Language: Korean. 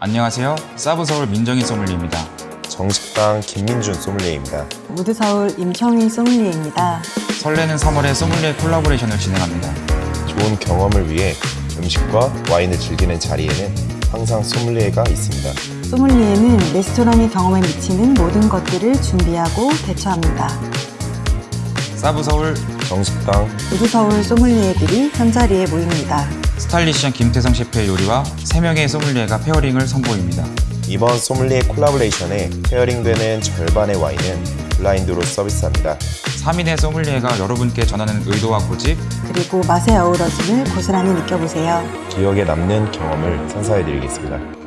안녕하세요. 사브서울 민정희 소믈리입니다. 정식당 김민준 소믈리에입니다. 무드서울 임청희 소믈리에입니다. 설레는 3월에 소믈리에 콜라보레이션을 진행합니다. 좋은 경험을 위해 음식과 와인을 즐기는 자리에는 항상 소믈리에가 있습니다. 소믈리에는 레스토랑의 경험에 미치는 모든 것들을 준비하고 대처합니다. 사브서울 정식당 무드서울 소믈리에들이 한자리에 모입니다. stylish한 김태성 셰프의 요리와 3명의 소믈리에가 pairing을 선보입니다. 이번 소믈리에 collaboration에 pairing되는 절반의 와인은 블라인드로 서비스합니다. 3인의 소믈리에가 여러분께 전하는 의도와 고집, 그리고 맛의 어우러짐을 고스란히 느껴보세요. 기억에 남는 경험을 선사해드리겠습니다.